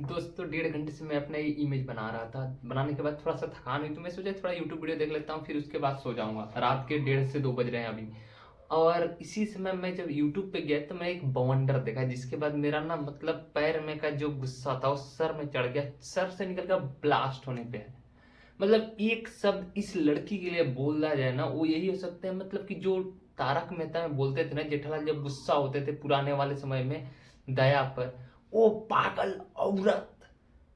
दोस्तों डेढ़ घंटे से मैं अपना ये इमेज बना रहा था। बनाने के बाद थोड़ा सा थकान हुई तो मैं सोचा थोड़ा यूट्यूब वीडियो देख लेता हूँ, फिर उसके बाद सो जाऊँगा। रात के डेढ़ से दो बज रहे हैं अभी। और इसी समय मैं जब यूट्यूब पे गया तो मैं एक बवंडर देखा, जिसके बाद मेरा ना मतलब पैर में का जो गुस्सा था वो सर में चढ़ गया, सर से निकल कर ब्लास्ट होने पे है। मतलब एक शब्द इस लड़की के लिए बोला जाए ना, वो यही हो सकता है मतलब कि जो तारक मेहता में बोलते थे ना, जेठालाल जब गुस्सा होते थे पुराने वाले समय में, दया पर ओ पागल औरत।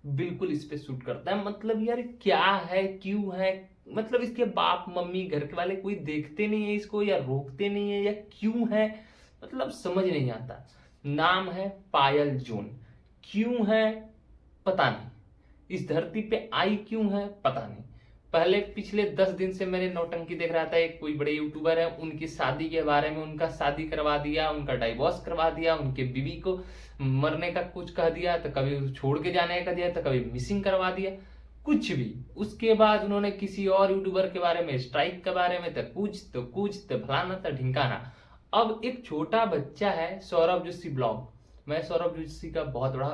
बिल्कुल इस पे सूट करता है। मतलब यार, क्या है, क्यों है? मतलब इसके बाप, मम्मी, घर के वाले कोई देखते नहीं है इसको या रोकते नहीं है या क्यों है? मतलब समझ नहीं आता। नाम है पायल जोन। क्यों है? पता नहीं। इस धरती पे आई क्यों है? पता नहीं। पहले पिछले दस दिन से मैंने नौटंकी देख रहा था, एक कोई बड़े यूट्यूबर है, उनकी शादी के बारे में उनका शादी करवा दिया, उनका डाइवोर्स करवा दिया, उनके बीवी को मरने का कुछ कह दिया तो कभी छोड़ के जाने का दिया तो कभी मिसिंग करवा दिया। कुछ भी। उसके बाद उन्होंने किसी और यूट्यूबर के बारे में स्ट्राइक के बारे में तो कुछ तो कुछ तो फलाना तो ढिंकाना। अब एक छोटा बच्चा है, सौरभ जोशी ब्लॉग। मैं सौरभ जोशी का बहुत बड़ा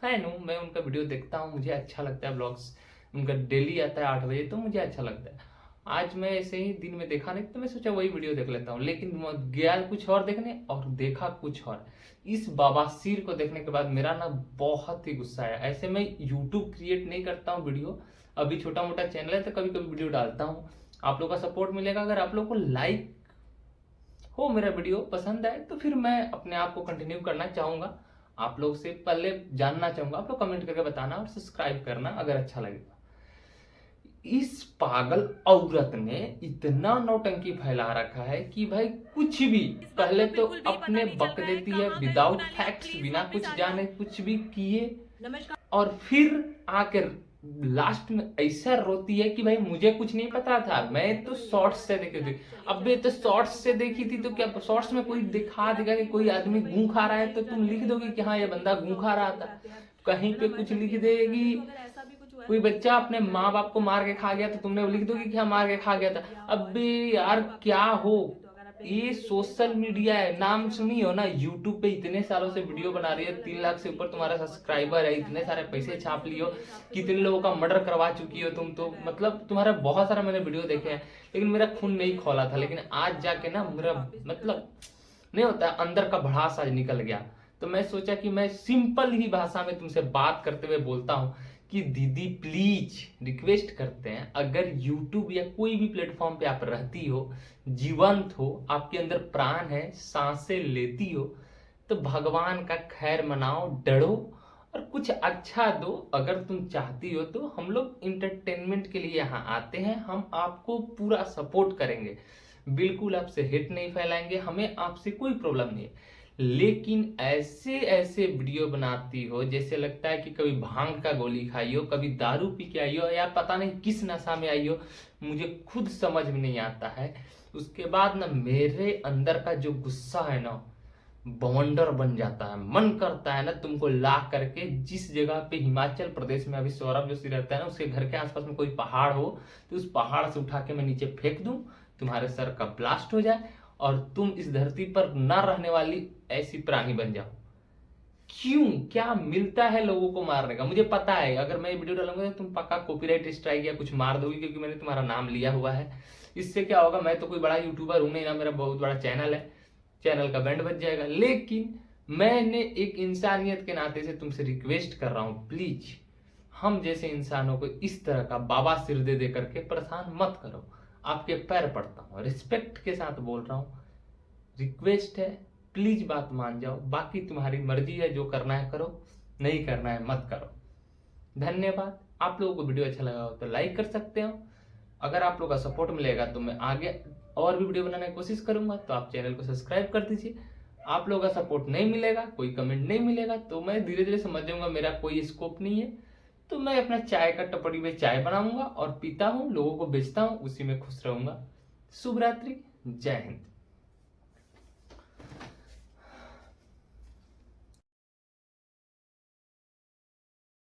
फ़ैन हूँ, मैं उनका वीडियो देखता हूँ, मुझे अच्छा लगता है ब्लॉग्स। उनका डेली आता है आठ बजे तो मुझे अच्छा लगता है। आज मैं ऐसे ही दिन में देखा नहीं तो मैं सोचा वही वीडियो देख लेता हूँ, लेकिन गया कुछ और देखने और देखा कुछ और। इस बाबासीर को देखने के बाद मेरा ना बहुत ही गुस्सा आया। ऐसे मैं यूट्यूब क्रिएट नहीं करता हूँ वीडियो। अभी छोटा मोटा चैनल है तो कभी कभी वीडियो डालता हूँ। आप लोग का सपोर्ट मिलेगा, अगर आप लोग को लाइक हो मेरा वीडियो पसंद आए तो फिर मैं अपने आप को कंटिन्यू करना चाहूँगा। आप लोग से पहले जानना चाहूँगा, आप लोग कमेंट करके बताना और सब्सक्राइब करना अगर अच्छा लगेगा। इस पागल औरत ने इतना नौटंकी फैला रखा है कि भाई कुछ भी पहले तो अपने बक देती है विदाउट फैक्ट्स बिना कुछ जाने कुछ भी किए। और फिर आकर लास्ट में ऐसा रोती है कि भाई मुझे कुछ नहीं पता था। मैं तो शॉर्ट्स से देखी थी। अब ये तो शॉर्ट्स से देखी थी तो क्या शॉर्ट्स में कोई दिखा देगा कि कोई आदमी गू खा रहा है? तो तुम लिख दोगे कि हाँ ये बंदा गू खा रहा था। कहीं पे कुछ लिख देगी। कोई बच्चा अपने माँ बाप को मार के खा गया तो तुमने लिख दोगे क्या मार के खा गया था? अब यार क्या हो? ये सोशल मीडिया है, नाम सुनी हो ना? यूट्यूब पे इतने सालों से वीडियो बना रही है, तीन लाख से ऊपर तुम्हारा सब्सक्राइबर है, इतने सारे पैसे छाप लियो कितने लोगों का मर्डर करवा चुकी हो तुम तो? मतलब तुम्हारा बहुत सारा मैंने वीडियो देखे हैं, लेकिन मेरा खून नहीं खोला था, लेकिन आज जाके ना मेरा मतलब नहीं होता, अंदर का भड़ास आज निकल गया। तो मैं सोचा कि मैं सिंपल ही भाषा में तुमसे बात करते हुए बोलता हूँ कि दीदी प्लीज़ रिक्वेस्ट करते हैं, अगर यूट्यूब या कोई भी प्लेटफॉर्म पे आप रहती हो, जीवंत हो, आपके अंदर प्राण है, साँसें लेती हो तो भगवान का खैर मनाओ, डरो और कुछ अच्छा दो, अगर तुम चाहती हो तो हम लोग इंटरटेनमेंट के लिए यहाँ आते हैं, हम आपको पूरा सपोर्ट करेंगे। बिल्कुल आपसे हिट नहीं फैलाएँगे, हमें आपसे कोई प्रॉब्लम नहीं है। लेकिन ऐसे ऐसे वीडियो बनाती हो, जैसे लगता है कि कभी भाँग का गोली खाई हो, कभी दारू पी के आई हो, या पता नहीं किस नशा में आई हो, मुझे खुद समझ में नहीं आता है। उसके बाद ना मेरे अंदर का जो गुस्सा है ना, बवंडर बन जाता है। मन करता है ना तुमको ला करके, जिस जगह पे हिमाचल प्रदेश में अभी सौरभ जोशी रहता है ना, उसके घर के आसपास में कोई पहाड़ हो तो उस पहाड़ से उठा के मैं नीचे फेंक दूँ, तुम्हारे सर का ब्लास्ट हो जाए, और तुम इस धरती पर न रहने वाली ऐसी प्राणी बन जाओ क्यों? क्या मिलता है लोगों को मारने का? मुझे पता है। अगर मैं वीडियो डालूँगा तो तुम पक्का कॉपीराइट स्ट्राइक या कुछ मार दोगे क्योंकि मैंने तुम्हारा नाम लिया हुआ है। इससे क्या होगा? मैं तो कोई बड़ा यूट्यूबर हूँ नहीं ना, मेरा बहुत बड़ा चैनल है। चैनल का बैंड बच जाएगा। लेकिन मैंने एक इंसानियत के नाते से तुमसे रिक्वेस्ट कर रहा हूँ प्लीज़ हम जैसे इंसानों को इस तरह का बाबा सिर दे दे करके परेशान मत करो। आपके पैर पड़ता हूँ। रिस्पेक्ट के साथ बोल रहा हूँ। रिक्वेस्ट है। प्लीज़ बात मान जाओ। बाकी तुम्हारी मर्ज़ी है, जो करना है करो, नहीं करना है मत करो। धन्यवाद। आप लोगों को वीडियो अच्छा लगा हो तो लाइक कर सकते हो। अगर आप लोगों का सपोर्ट मिलेगा तो मैं आगे और भी वीडियो बनाने की कोशिश करूँगा तो आप चैनल को सब्सक्राइब कर दीजिए। आप लोगों का सपोर्ट नहीं मिलेगा, कोई कमेंट नहीं मिलेगा तो मैं धीरे धीरे समझ जाऊँगा, मेरा कोई स्कोप नहीं है। तो मैं अपना चाय का टपड़ी में चाय बनाऊँगा और पीता हूँ, लोगों को बेचता हूँ, उसी में खुश रहूँगा। शुभ रात्रि जय हिंद।